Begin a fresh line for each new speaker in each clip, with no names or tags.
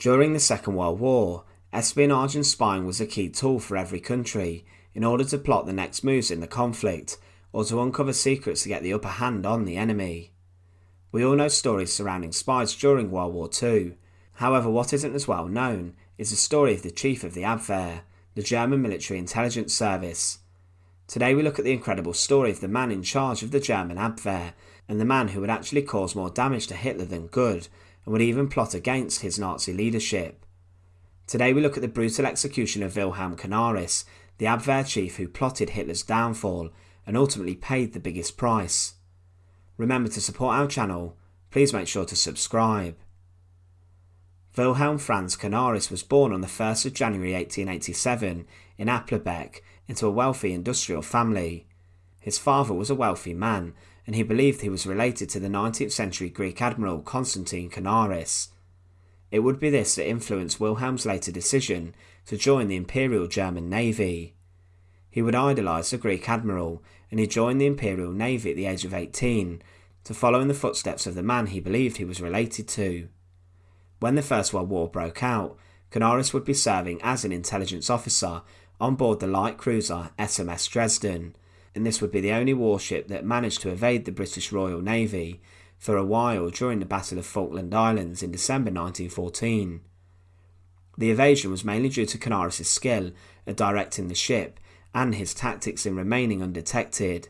During the Second World War, espionage and spying was a key tool for every country in order to plot the next moves in the conflict or to uncover secrets to get the upper hand on the enemy. We all know stories surrounding spies during World War II. However, what isn't as well known is the story of the chief of the Abwehr, the German military intelligence service. Today we look at the incredible story of the man in charge of the German Abwehr and the man who would actually cause more damage to Hitler than good and would even plot against his Nazi leadership. Today we look at the brutal execution of Wilhelm Canaris, the Abwehr chief who plotted Hitler's downfall and ultimately paid the biggest price. Remember to support our channel, please make sure to subscribe. Wilhelm Franz Canaris was born on the 1st of January 1887 in Aplerbeck into a wealthy industrial family. His father was a wealthy man and he believed he was related to the 19th century Greek admiral Constantine Canaris. It would be this that influenced Wilhelm's later decision to join the Imperial German Navy. He would idolise the Greek admiral and he joined the Imperial Navy at the age of 18 to follow in the footsteps of the man he believed he was related to. When the First World War broke out, Canaris would be serving as an intelligence officer on board the light cruiser SMS Dresden, and this would be the only warship that managed to evade the British Royal Navy for a while during the Battle of Falkland Islands in December 1914. The evasion was mainly due to Canaris' skill at directing the ship and his tactics in remaining undetected.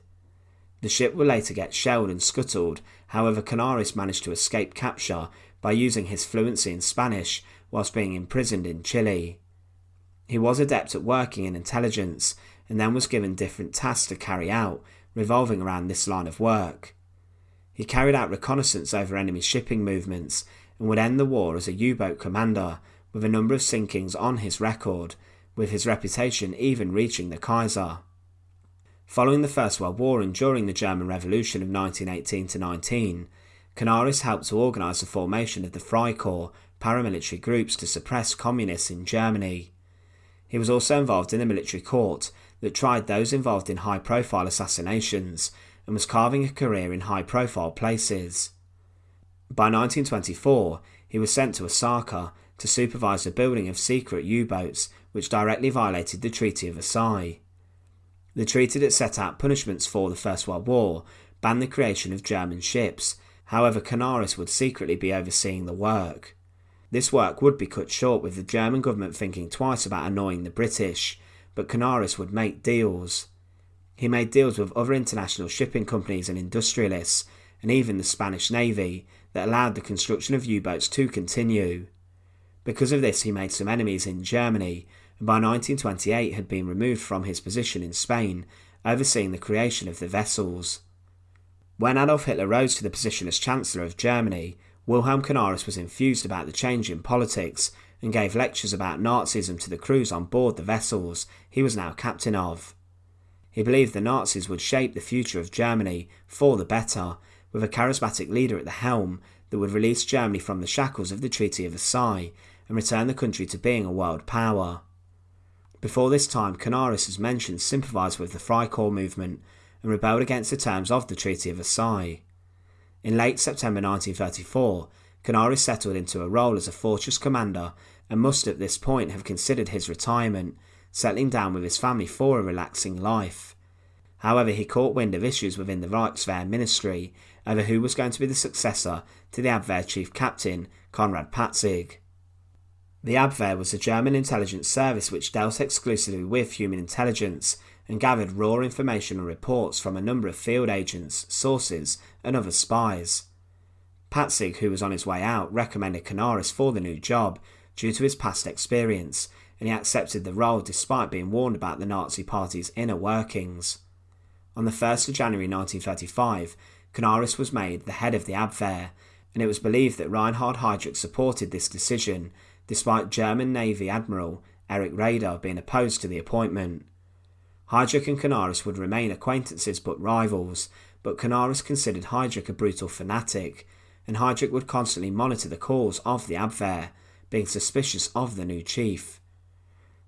The ship would later get shelled and scuttled, however Canaris managed to escape capture by using his fluency in Spanish whilst being imprisoned in Chile. He was adept at working in intelligence and then was given different tasks to carry out revolving around this line of work. He carried out reconnaissance over enemy shipping movements and would end the war as a U-boat commander with a number of sinkings on his record, with his reputation even reaching the Kaiser. Following the First World War and during the German Revolution of 1918 to 19, Canaris helped to organise the formation of the Freikorps paramilitary groups to suppress communists in Germany. He was also involved in a military court that tried those involved in high profile assassinations and was carving a career in high profile places. By 1924, he was sent to Osaka to supervise the building of secret U boats which directly violated the Treaty of Versailles. The treaty that set out punishments for the First World War banned the creation of German ships, however, Canaris would secretly be overseeing the work. This work would be cut short with the German government thinking twice about annoying the British, but Canaris would make deals. He made deals with other international shipping companies and industrialists, and even the Spanish Navy, that allowed the construction of U boats to continue. Because of this, he made some enemies in Germany, and by 1928 had been removed from his position in Spain, overseeing the creation of the vessels. When Adolf Hitler rose to the position as Chancellor of Germany, Wilhelm Canaris was infused about the change in politics and gave lectures about Nazism to the crews on board the vessels he was now captain of. He believed the Nazis would shape the future of Germany for the better, with a charismatic leader at the helm that would release Germany from the shackles of the Treaty of Versailles and return the country to being a world power. Before this time, Canaris, as mentioned, sympathised with the Freikorps movement and rebelled against the terms of the Treaty of Versailles. In late September 1934, Canaris settled into a role as a fortress commander and must at this point have considered his retirement, settling down with his family for a relaxing life. However, he caught wind of issues within the Reichswehr ministry over who was going to be the successor to the Abwehr chief captain, Konrad Patzig. The Abwehr was a German intelligence service which dealt exclusively with human intelligence and gathered raw information and reports from a number of field agents, sources, and other spies. Patzig, who was on his way out, recommended Canaris for the new job due to his past experience, and he accepted the role despite being warned about the Nazi Party's inner workings. On the 1st of January 1935, Canaris was made the head of the Abwehr, and it was believed that Reinhard Heydrich supported this decision, despite German Navy Admiral Erich Raeder being opposed to the appointment. Heydrich and Canaris would remain acquaintances but rivals, but Canaris considered Heydrich a brutal fanatic, and Heydrich would constantly monitor the calls of the Abwehr, being suspicious of the new chief.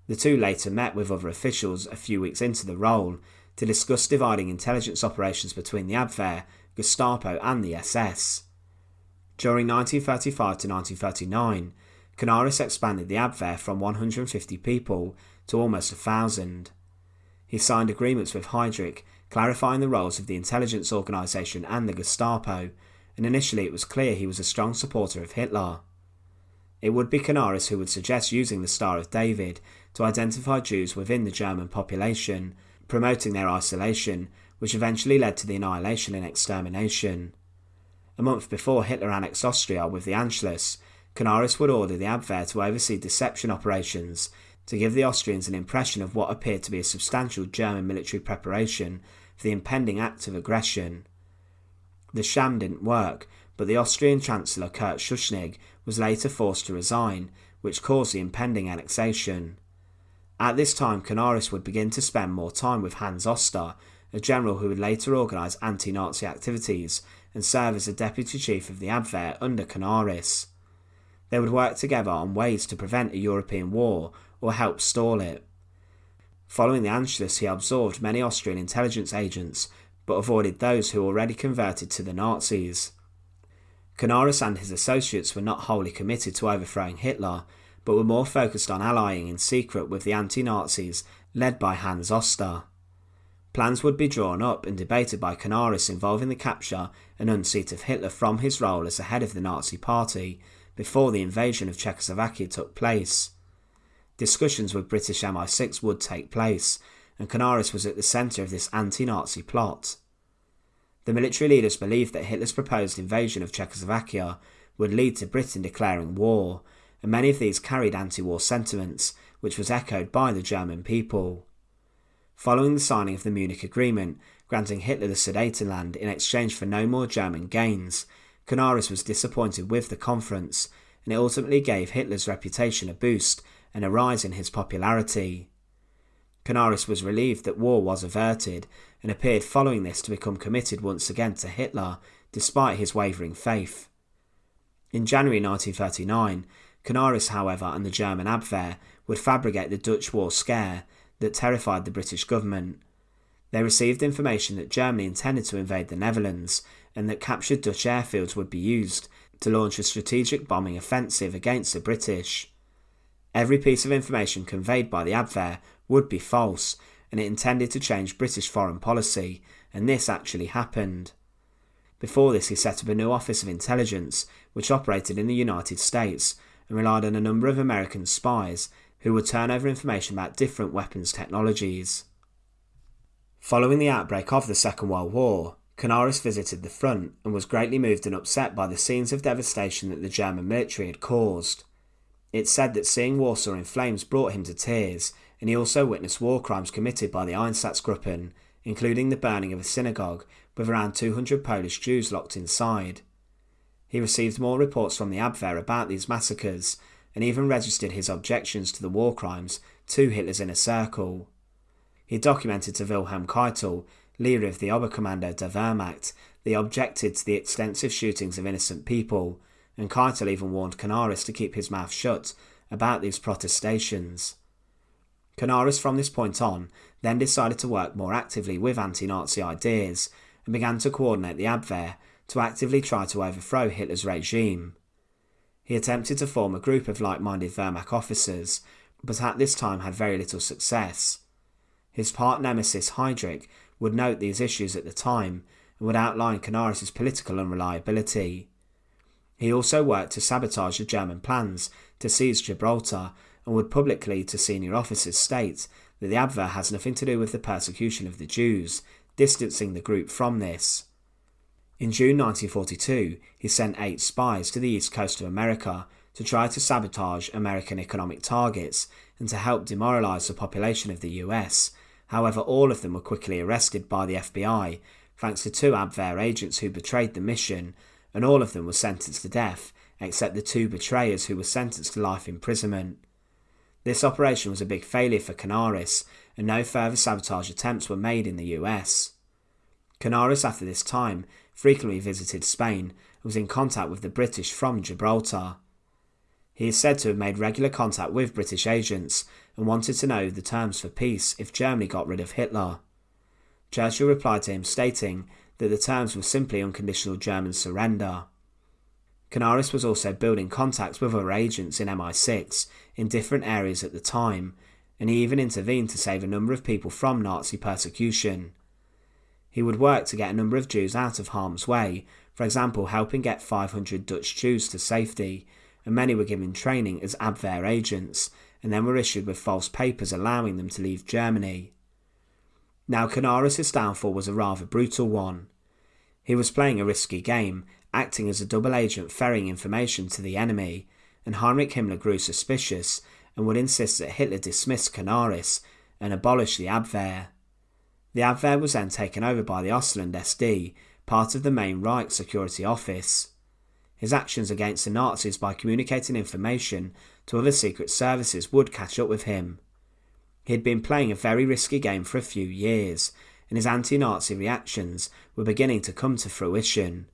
The two later met with other officials a few weeks into the role to discuss dividing intelligence operations between the Abwehr, Gestapo, and the SS. During 1935 to 1939, Canaris expanded the Abwehr from 150 people to almost a thousand. He signed agreements with Heydrich, clarifying the roles of the intelligence organisation and the Gestapo, and initially it was clear he was a strong supporter of Hitler. It would be Canaris who would suggest using the Star of David to identify Jews within the German population, promoting their isolation, which eventually led to the annihilation and extermination. A month before Hitler annexed Austria with the Anschluss, Canaris would order the Abwehr to oversee deception operations to give the Austrians an impression of what appeared to be a substantial German military preparation for the impending act of aggression. The sham didn't work, but the Austrian Chancellor Kurt Schuschnigg was later forced to resign, which caused the impending annexation. At this time, Canaris would begin to spend more time with Hans Oster, a general who would later organise anti Nazi activities and serve as a deputy chief of the Abwehr under Canaris. They would work together on ways to prevent a European war or help stall it. Following the Anschluss, he absorbed many Austrian intelligence agents, but avoided those who already converted to the Nazis. Canaris and his associates were not wholly committed to overthrowing Hitler, but were more focused on allying in secret with the anti Nazis led by Hans Oster. Plans would be drawn up and debated by Canaris involving the capture and unseat of Hitler from his role as the head of the Nazi Party before the invasion of Czechoslovakia took place. Discussions with British MI6 would take place, and Canaris was at the centre of this anti Nazi plot. The military leaders believed that Hitler's proposed invasion of Czechoslovakia would lead to Britain declaring war, and many of these carried anti war sentiments, which was echoed by the German people. Following the signing of the Munich Agreement, granting Hitler the Sudetenland in exchange for no more German gains, Canaris was disappointed with the conference, and it ultimately gave Hitler's reputation a boost and a rise in his popularity. Canaris was relieved that war was averted, and appeared following this to become committed once again to Hitler, despite his wavering faith. In January 1939, Canaris, however, and the German Abwehr would fabricate the Dutch war scare that terrified the British government. They received information that Germany intended to invade the Netherlands and that captured Dutch airfields would be used to launch a strategic bombing offensive against the British. Every piece of information conveyed by the Abwehr would be false, and it intended to change British foreign policy, and this actually happened. Before this, he set up a new Office of Intelligence, which operated in the United States and relied on a number of American spies who would turn over information about different weapons technologies. Following the outbreak of the Second World War, Canaris visited the front and was greatly moved and upset by the scenes of devastation that the German military had caused. It's said that seeing Warsaw in flames brought him to tears, and he also witnessed war crimes committed by the Einsatzgruppen, including the burning of a synagogue with around 200 Polish Jews locked inside. He received more reports from the Abwehr about these massacres, and even registered his objections to the war crimes to Hitler's inner circle. He documented to Wilhelm Keitel, leader of the Oberkommando der Wehrmacht, they objected to the extensive shootings of innocent people, and Keitel even warned Canaris to keep his mouth shut about these protestations. Canaris, from this point on, then decided to work more actively with anti Nazi ideas and began to coordinate the Abwehr to actively try to overthrow Hitler's regime. He attempted to form a group of like minded Wehrmacht officers, but at this time had very little success. His part nemesis Heydrich would note these issues at the time and would outline Canaris' political unreliability. He also worked to sabotage the German plans to seize Gibraltar and would publicly to senior officers state that the Abwehr has nothing to do with the persecution of the Jews, distancing the group from this. In June 1942, he sent eight spies to the east coast of America to try to sabotage American economic targets and to help demoralize the population of the US. However, all of them were quickly arrested by the FBI, thanks to two Abwehr agents who betrayed the mission, and all of them were sentenced to death, except the two betrayers who were sentenced to life imprisonment. This operation was a big failure for Canaris, and no further sabotage attempts were made in the US. Canaris, after this time, frequently visited Spain and was in contact with the British from Gibraltar. He is said to have made regular contact with British agents and wanted to know the terms for peace if Germany got rid of Hitler. Churchill replied to him stating that the terms were simply unconditional German surrender. Canaris was also building contacts with other agents in MI6 in different areas at the time, and he even intervened to save a number of people from Nazi persecution. He would work to get a number of Jews out of harm's way, for example, helping get 500 Dutch Jews to safety, and many were given training as Abwehr agents, and then were issued with false papers allowing them to leave Germany. Now, Canaris' downfall was a rather brutal one. He was playing a risky game, acting as a double agent ferrying information to the enemy, and Heinrich Himmler grew suspicious and would insist that Hitler dismiss Canaris and abolish the Abwehr. The Abwehr was then taken over by the Ausland SD, part of the main Reich security office. His actions against the Nazis by communicating information to other secret services would catch up with him. He had been playing a very risky game for a few years, and his anti Nazi reactions were beginning to come to fruition.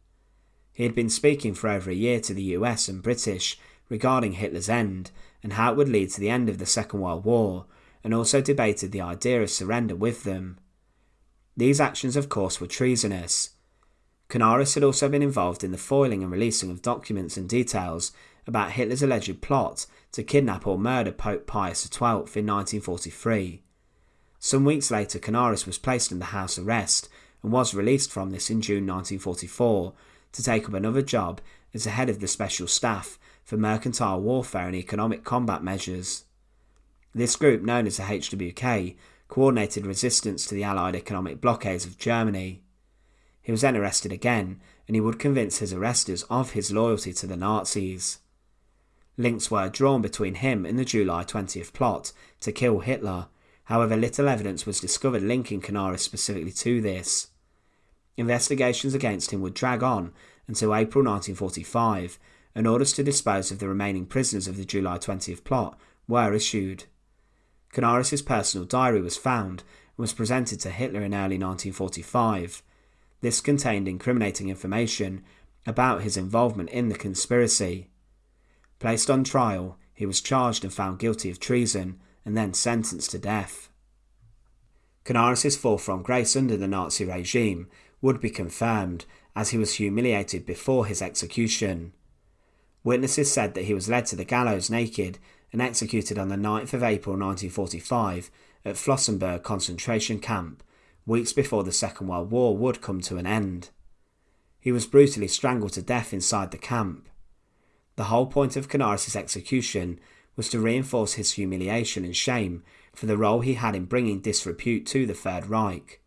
He had been speaking for over a year to the US and British regarding Hitler's end and how it would lead to the end of the Second World War, and also debated the idea of surrender with them. These actions, of course, were treasonous. Canaris had also been involved in the foiling and releasing of documents and details about Hitler's alleged plot to kidnap or murder Pope Pius XII in 1943. Some weeks later, Canaris was placed under house arrest and was released from this in June 1944 to take up another job as the head of the Special Staff for Mercantile Warfare and Economic Combat Measures. This group, known as the HWK, coordinated resistance to the Allied economic blockades of Germany. He was then arrested again, and he would convince his arresters of his loyalty to the Nazis. Links were drawn between him and the July 20th plot to kill Hitler, however, little evidence was discovered linking Canaris specifically to this. Investigations against him would drag on until April 1945, and orders to dispose of the remaining prisoners of the July 20th plot were issued. Canaris' personal diary was found and was presented to Hitler in early 1945. This contained incriminating information about his involvement in the conspiracy. Placed on trial, he was charged and found guilty of treason and then sentenced to death. Canaris' fall from grace under the Nazi regime would be confirmed as he was humiliated before his execution. Witnesses said that he was led to the gallows naked and executed on the 9th of April 1945 at Flossenburg concentration camp, weeks before the Second World War would come to an end. He was brutally strangled to death inside the camp. The whole point of Canaris' execution was to reinforce his humiliation and shame for the role he had in bringing disrepute to the Third Reich.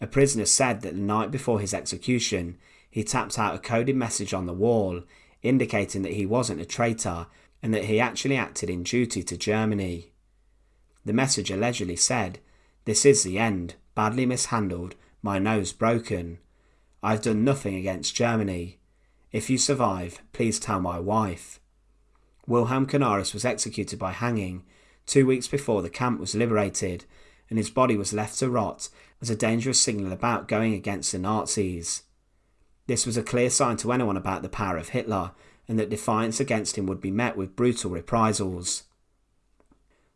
A prisoner said that the night before his execution, he tapped out a coded message on the wall indicating that he wasn't a traitor and that he actually acted in duty to Germany. The message allegedly said, This is the end, badly mishandled, my nose broken. I've done nothing against Germany. If you survive, please tell my wife. Wilhelm Canaris was executed by hanging two weeks before the camp was liberated, and his body was left to rot as a dangerous signal about going against the Nazis. This was a clear sign to anyone about the power of Hitler, and that defiance against him would be met with brutal reprisals.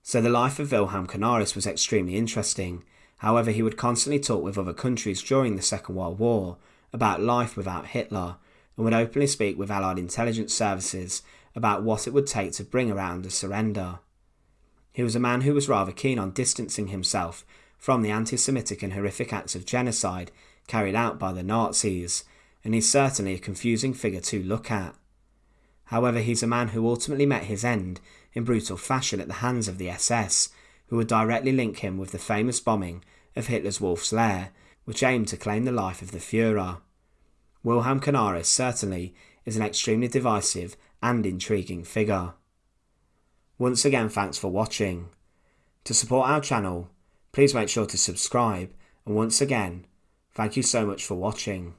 So the life of Wilhelm Canaris was extremely interesting. However, he would constantly talk with other countries during the Second World War about life without Hitler and would openly speak with Allied intelligence services about what it would take to bring around a surrender. He was a man who was rather keen on distancing himself from the anti Semitic and horrific acts of genocide carried out by the Nazis, and he's certainly a confusing figure to look at. However, he's a man who ultimately met his end in brutal fashion at the hands of the SS, who would directly link him with the famous bombing of Hitler's Wolf's Lair, which aimed to claim the life of the Fuhrer. Wilhelm Canaris certainly is an extremely divisive and intriguing figure. Once again, thanks for watching. To support our channel, please make sure to subscribe, and once again, thank you so much for watching.